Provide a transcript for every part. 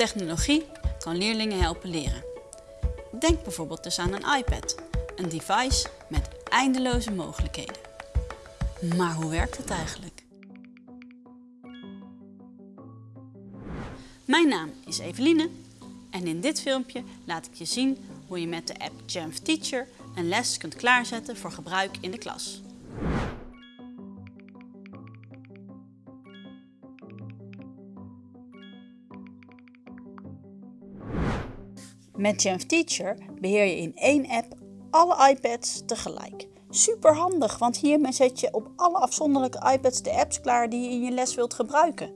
Technologie kan leerlingen helpen leren. Denk bijvoorbeeld dus aan een iPad, een device met eindeloze mogelijkheden. Maar hoe werkt het eigenlijk? Mijn naam is Eveline en in dit filmpje laat ik je zien hoe je met de app Jamf Teacher een les kunt klaarzetten voor gebruik in de klas. Met Jamf Teacher beheer je in één app alle iPads tegelijk. Super handig, want hiermee zet je op alle afzonderlijke iPads de apps klaar die je in je les wilt gebruiken.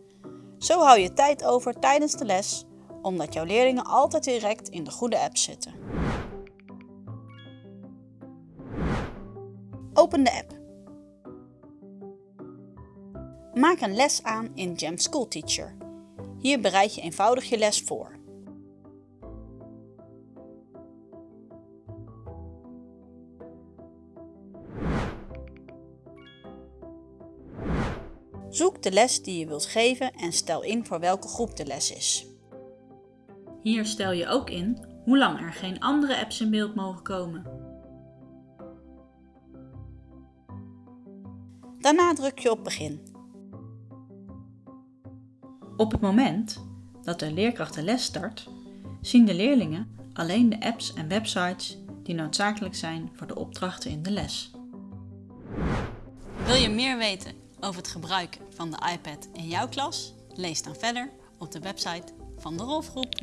Zo hou je tijd over tijdens de les, omdat jouw leerlingen altijd direct in de goede app zitten. Open de app. Maak een les aan in Jam School Teacher. Hier bereid je eenvoudig je les voor. Zoek de les die je wilt geven en stel in voor welke groep de les is. Hier stel je ook in hoe lang er geen andere apps in beeld mogen komen. Daarna druk je op begin. Op het moment dat de leerkracht de les start, zien de leerlingen alleen de apps en websites die noodzakelijk zijn voor de opdrachten in de les. Wil je meer weten over het gebruik van de iPad in jouw klas? Lees dan verder op de website van de Rolfgroep.